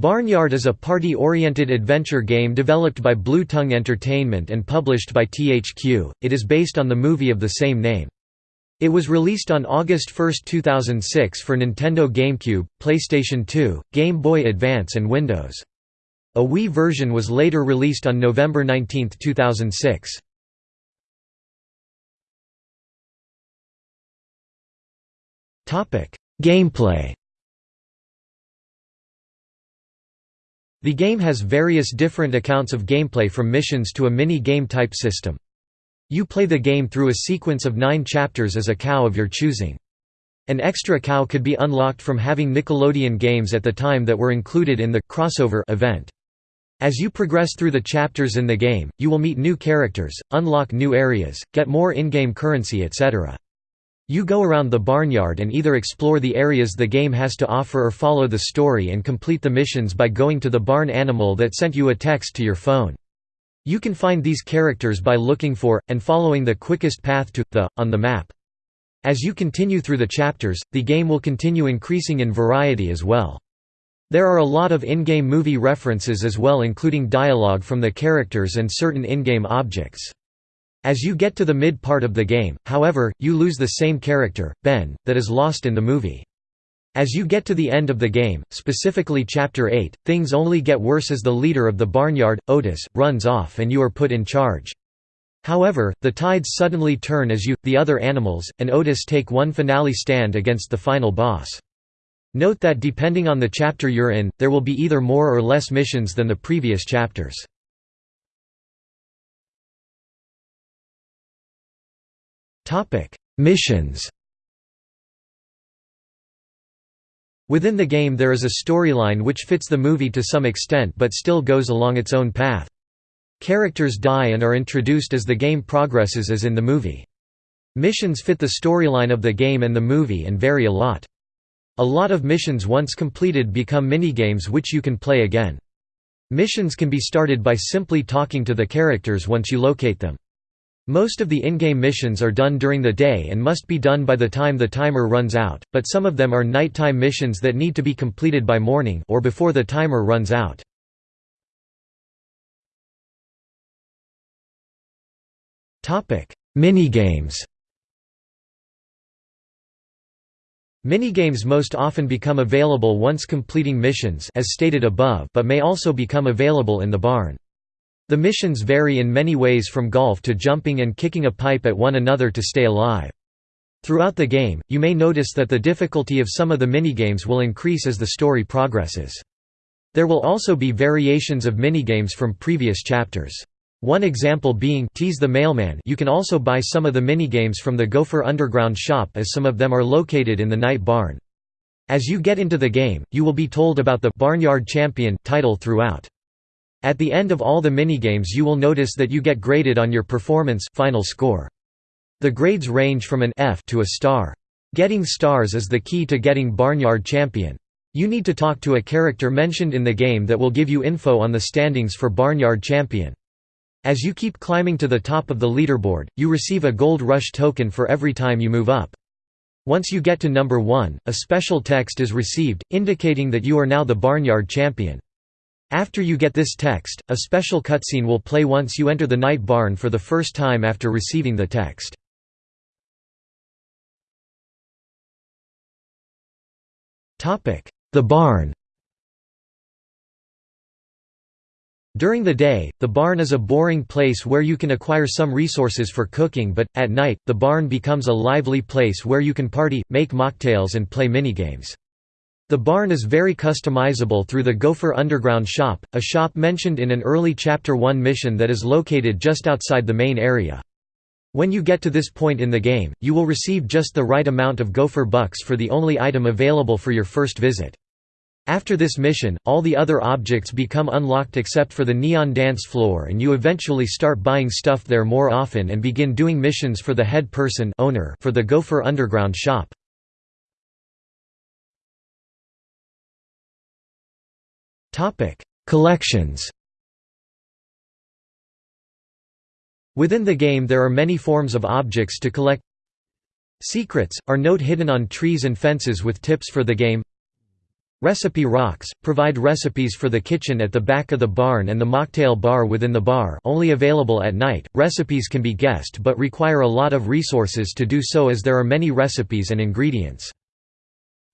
Barnyard is a party-oriented adventure game developed by Blue Tongue Entertainment and published by THQ. It is based on the movie of the same name. It was released on August 1, 2006 for Nintendo GameCube, PlayStation 2, Game Boy Advance and Windows. A Wii version was later released on November 19, 2006. Gameplay The game has various different accounts of gameplay from missions to a mini-game type system. You play the game through a sequence of nine chapters as a cow of your choosing. An extra cow could be unlocked from having Nickelodeon games at the time that were included in the crossover event. As you progress through the chapters in the game, you will meet new characters, unlock new areas, get more in-game currency etc. You go around the barnyard and either explore the areas the game has to offer or follow the story and complete the missions by going to the barn animal that sent you a text to your phone. You can find these characters by looking for, and following the quickest path to, the, on the map. As you continue through the chapters, the game will continue increasing in variety as well. There are a lot of in-game movie references as well including dialogue from the characters and certain in-game objects. As you get to the mid part of the game, however, you lose the same character, Ben, that is lost in the movie. As you get to the end of the game, specifically Chapter 8, things only get worse as the leader of the barnyard, Otis, runs off and you are put in charge. However, the tides suddenly turn as you, the other animals, and Otis take one finale stand against the final boss. Note that depending on the chapter you're in, there will be either more or less missions than the previous chapters. Missions Within the game there is a storyline which fits the movie to some extent but still goes along its own path. Characters die and are introduced as the game progresses as in the movie. Missions fit the storyline of the game and the movie and vary a lot. A lot of missions once completed become minigames which you can play again. Missions can be started by simply talking to the characters once you locate them. Most of the in-game missions are done during the day and must be done by the time the timer runs out, but some of them are nighttime missions that need to be completed by morning or before the timer runs out. Minigames Minigames most often become available once completing missions as stated above but may also become available in the barn. The missions vary in many ways from golf to jumping and kicking a pipe at one another to stay alive. Throughout the game, you may notice that the difficulty of some of the minigames will increase as the story progresses. There will also be variations of minigames from previous chapters. One example being Tease the Mailman you can also buy some of the minigames from the Gopher Underground shop as some of them are located in the Night Barn. As you get into the game, you will be told about the «Barnyard Champion» title throughout. At the end of all the minigames you will notice that you get graded on your performance final score. The grades range from an F to a star. Getting stars is the key to getting Barnyard Champion. You need to talk to a character mentioned in the game that will give you info on the standings for Barnyard Champion. As you keep climbing to the top of the leaderboard, you receive a Gold Rush token for every time you move up. Once you get to number 1, a special text is received, indicating that you are now the Barnyard Champion. After you get this text, a special cutscene will play once you enter the night barn for the first time after receiving the text. The barn During the day, the barn is a boring place where you can acquire some resources for cooking but, at night, the barn becomes a lively place where you can party, make mocktails and play minigames. The barn is very customizable through the Gopher Underground shop, a shop mentioned in an early Chapter 1 mission that is located just outside the main area. When you get to this point in the game, you will receive just the right amount of Gopher Bucks for the only item available for your first visit. After this mission, all the other objects become unlocked except for the Neon Dance Floor and you eventually start buying stuff there more often and begin doing missions for the head person owner for the Gopher Underground shop. Topic: Collections. Within the game there are many forms of objects to collect. Secrets are note hidden on trees and fences with tips for the game. Recipe Rocks, provide recipes for the kitchen at the back of the barn and the mocktail bar within the bar only available at night. Recipes can be guessed but require a lot of resources to do so as there are many recipes and ingredients.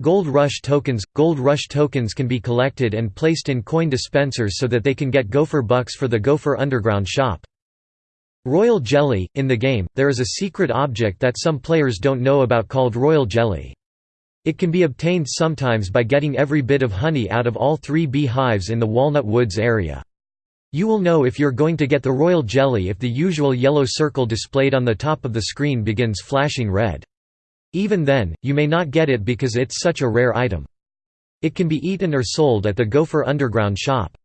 Gold Rush tokens – Gold Rush tokens can be collected and placed in coin dispensers so that they can get Gopher Bucks for the Gopher Underground shop. Royal Jelly – In the game, there is a secret object that some players don't know about called Royal Jelly. It can be obtained sometimes by getting every bit of honey out of all three beehives in the Walnut Woods area. You will know if you're going to get the royal jelly if the usual yellow circle displayed on the top of the screen begins flashing red. Even then, you may not get it because it's such a rare item. It can be eaten or sold at the Gopher Underground shop.